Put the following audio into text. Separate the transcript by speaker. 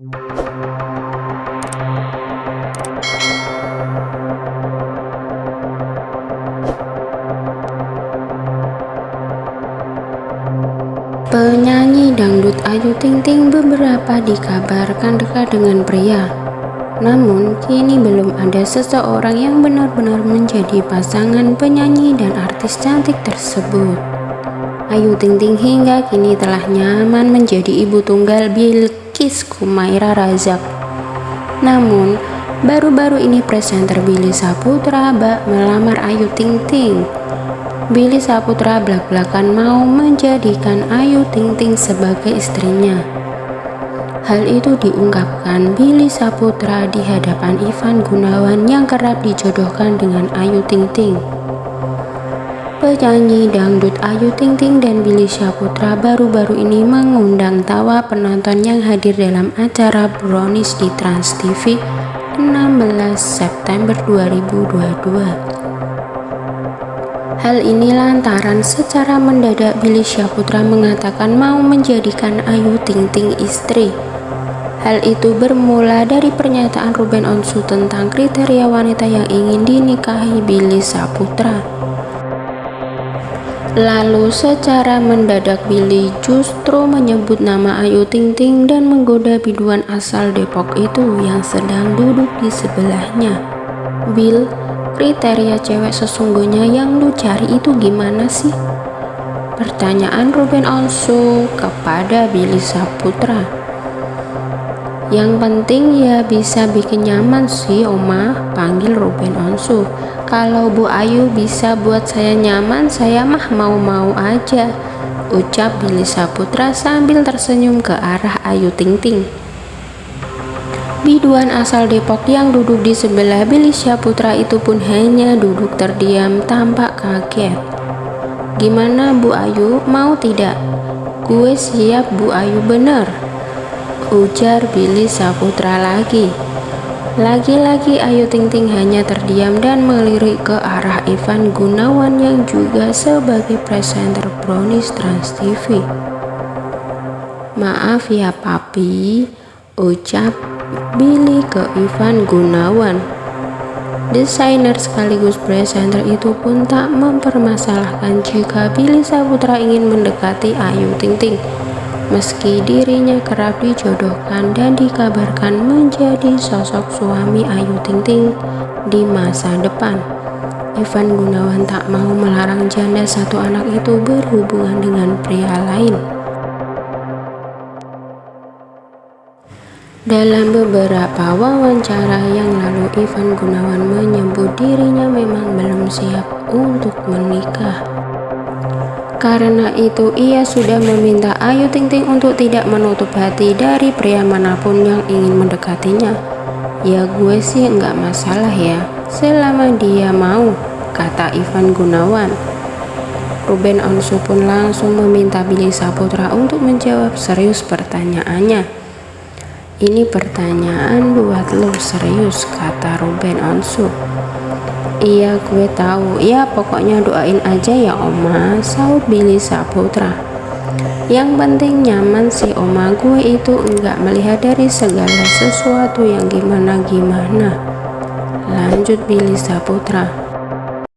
Speaker 1: Penyanyi dangdut Ayu Ting Ting beberapa dikabarkan dekat dengan pria. Namun, kini belum ada seseorang yang benar-benar menjadi pasangan penyanyi dan artis cantik tersebut. Ayu Ting Ting hingga kini telah nyaman menjadi ibu tunggal Bilkis Kumaira Razak. Namun, baru-baru ini presenter Billy Saputra bak melamar Ayu Ting Ting. Billy Saputra belak-belakan mau menjadikan Ayu Ting Ting sebagai istrinya. Hal itu diungkapkan Billy Saputra di hadapan Ivan Gunawan yang kerap dijodohkan dengan Ayu Ting Ting. Penyanyi dangdut Ayu Ting Ting dan Billy Saputra baru-baru ini mengundang tawa penonton yang hadir dalam acara Brownies di Trans TV 16 September 2022. Hal ini lantaran secara mendadak Billy Syahputra mengatakan mau menjadikan Ayu Ting Ting istri. Hal itu bermula dari pernyataan Ruben Onsu tentang kriteria wanita yang ingin dinikahi Billy Saputra. Lalu secara mendadak Billy justru menyebut nama Ayu Ting Ting dan menggoda biduan asal Depok itu yang sedang duduk di sebelahnya. Bill kriteria cewek sesungguhnya yang lu cari itu gimana sih? Pertanyaan Ruben Onsu kepada Billy Saputra. Yang penting ya bisa bikin nyaman sih Oma, panggil Ruben Onsu. Kalau Bu Ayu bisa buat saya nyaman, saya mah mau-mau aja. Ucap Billy Saputra sambil tersenyum ke arah Ayu Ting Ting. Biduan asal Depok yang duduk di sebelah Billy Putra itu pun hanya duduk terdiam tampak kaget. Gimana Bu Ayu, mau tidak? Gue siap Bu Ayu bener. Ujar Billy Saputra lagi. Lagi-lagi Ayu Ting Ting hanya terdiam dan melirik ke arah Ivan Gunawan yang juga sebagai presenter Brownies Trans TV. Maaf ya papi, ucap Billy ke Ivan Gunawan. Desainer sekaligus presenter itu pun tak mempermasalahkan jika Billy Saputra ingin mendekati Ayu Ting Ting. Meski dirinya kerap dijodohkan dan dikabarkan menjadi sosok suami Ayu Ting Ting di masa depan. Ivan Gunawan tak mau melarang janda satu anak itu berhubungan dengan pria lain. Dalam beberapa wawancara yang lalu, Ivan Gunawan menyebut dirinya memang belum siap untuk menikah. Karena itu, ia sudah meminta Ayu Ting Ting untuk tidak menutup hati dari pria mana pun yang ingin mendekatinya. Ya gue sih nggak masalah ya, selama dia mau, kata Ivan Gunawan. Ruben Onsu pun langsung meminta Billy Saputra untuk menjawab serius pertanyaannya. Ini pertanyaan buat lo serius, kata Ruben Onsu. Iya gue tahu, ya pokoknya doain aja ya oma, saut Billy Saputra. Yang penting nyaman sih oma, gue itu enggak melihat dari segala sesuatu yang gimana-gimana. Lanjut Billy Saputra.